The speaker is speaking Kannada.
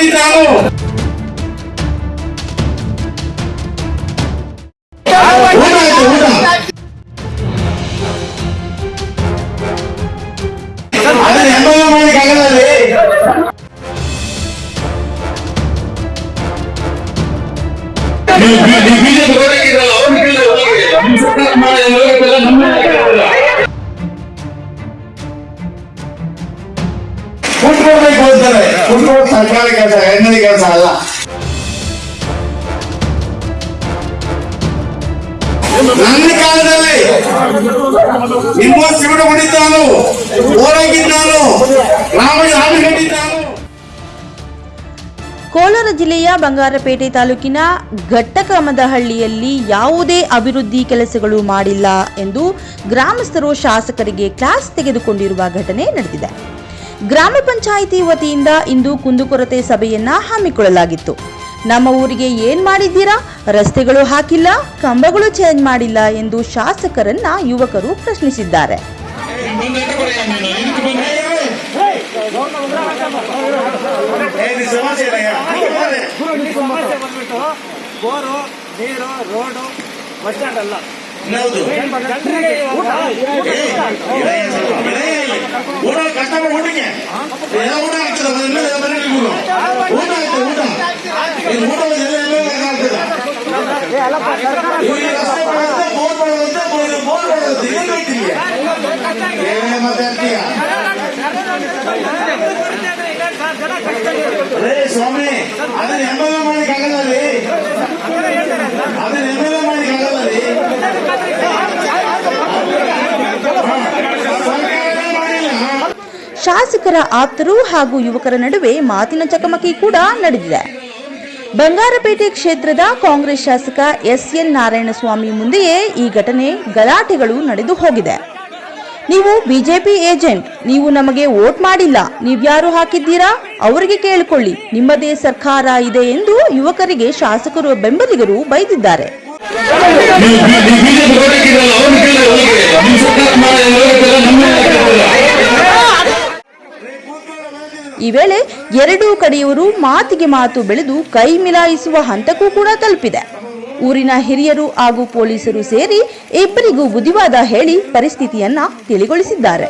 ಖಂಡಿತ ನಾನು ಊಟ ಆಯ್ತು ಊಟ ಅದನ್ನ ಎಂಬಲ್ಲ ಮಾಡ್ಲಿಕ್ಕೆ ಆಗಲ್ಲ ರೀ. ನೀವು ಬಿ- ನೀವು ಬಿಜೆಪಿ ಹೋರಾಗಿರಲ್ಲ, ಅವ್ರನ್ನ ಕೇಳಿದ್ರೆ ಹೋಗಿ. ನಮ್ಮ ಸರ್ಕಾರ ಮಾಡಿದ ಹೋರಾಟವೆಲ್ಲ ನಮ್ಮನ್ನ ಕೇಳಲ್ಲ. ಕುಟ್ಕೊಡ್ಬೇಕು ಅಂತಾರೆ ತರಕಾರಿ ಕೆಲಸ ಕೆಲಸ ಅಲ್ಲ. ನನ್ನ ಕಾಲದಲ್ಲಿ ನಿಮ್ಮ ಹೊಡಿತಾನು ರಾಮಯ್ಯ ಕೋಲಾರ ಜಿಲ್ಲೆಯ ಬಂಗಾರಪೇಟೆ ತಾಲೂಕಿನ ಘಟ್ಟಕಮದಹಳ್ಳಿಯಲ್ಲಿ ಯಾವುದೇ ಅಭಿವೃದ್ಧಿ ಕೆಲಸಗಳು ಮಾಡಿಲ್ಲ ಎಂದು ಗ್ರಾಮಸ್ಥರು ಶಾಸಕರಿಗೆ ಕ್ಲಾಸ್ ತೆಗೆದುಕೊಂಡಿರುವ ಘಟನೆ ನಡೆದಿದೆ. ಗ್ರಾಮ ಪಂಚಾಯಿತಿ ವತಿಯಿಂದ ಇಂದು ಕುಂದುಕೊರತೆ ಸಭೆಯನ್ನ ಹಮ್ಮಿಕೊಳ್ಳಲಾಗಿತ್ತು. ನಮ್ಮ ಊರಿಗೆ ಏನ್ ಮಾಡಿದ್ದೀರಾ? ರಸ್ತೆಗಳು ಹಾಕಿಲ್ಲ, ಕಂಬಗಳು ಚೇಂಜ್ ಮಾಡಿಲ್ಲ ಎಂದು ಶಾಸಕರನ್ನ ಯುವಕರು ಪ್ರಶ್ನಿಸಿದ್ದಾರೆ. ಬೋರು ನೀರು ರೋಡು ಬಸ್ ಸ್ಟ್ಯಾಂಡ್ ಅಲ್ಲ ಊಟ ಕಷ್ಟಪಟ್ಟು ಊಟಕ್ಕೆ ಎಲ್ಲ ಊಟ ಆಗ್ತದೆ ಅದನ್ನ ಎಲ್ಲ ಮನೆಗೆ ಬಿಡು. ಊಟ ಆಯ್ತು ಊಟ ಇದು ಊಟ ಎಲ್ಲ ಎಲ್ಲ ಆಗ್ತದೆ ಇವ್ರಿಗೆ ರಸ್ತೆ ಮಾಡೋದು, ಬೋರ್ ಮಾಡೋದು, ಬೋರ್ ಬೋರ್ ಮಾಡೋದು, ಏನ್ ಬೇಕು ನಿಮ್ಗೆ? ಏನೇ ಮಾತಾಡ್ತೀಯ? ರೇ ಸ್ವಾಮಿ ಅದನ್ನ ಎಂಬಲ್ಲ ಶಾಸಕರ ಆಪ್ತರು ಹಾಗೂ ಯುವಕರ ನಡುವೆ ಮಾತಿನ ಚಕಮಕಿ ಕೂಡ ನಡೆದಿದೆ ಬಂಗಾರಪೇಟೆ ಕ್ಷೇತ್ರದ ಕಾಂಗ್ರೆಸ್ ಶಾಸಕ ಎಸ್ ಎನ್ ನಾರಾಯಣಸ್ವಾಮಿ ಮುಂದೆಯೇ ಈ ಘಟನೆ ಗಲಾಟೆಗಳು ನಡೆದು ಹೋಗಿದೆ ನೀವು ಬಿಜೆಪಿ ಏಜೆಂಟ್ ನೀವು ನಮಗೆ ವೋಟ್ ಮಾಡಿಲ್ಲ ನೀವ್ಯಾರು ಹಾಕಿದ್ದೀರಾ ಅವರಿಗೆ ಕೇಳಿಕೊಳ್ಳಿ ನಿಮ್ಮದೇ ಸರ್ಕಾರ ಇದೆ ಎಂದು ಯುವಕರಿಗೆ ಶಾಸಕರು ಬೆಂಬಲಿಗರು ಬೈದಿದ್ದಾರೆ ವೇಳೆ ಎರಡೂ ಕಡೆಯವರು ಮಾತಿಗೆ ಮಾತು ಬೆಳೆದು ಕೈ ಮಿಲಾಯಿಸುವ ಹಂತಕ್ಕೂ ಕೂಡ ತಲುಪಿದೆ. ಊರಿನ ಹಿರಿಯರು ಹಾಗೂ ಪೊಲೀಸರು ಸೇರಿ ಇಬ್ಬರಿಗೂ ಬುದ್ಧಿವಾದ ಹೇಳಿ ಪರಿಸ್ಥಿತಿಯನ್ನ ತಿಳಿಗೊಳಿಸಿದ್ದಾರೆ.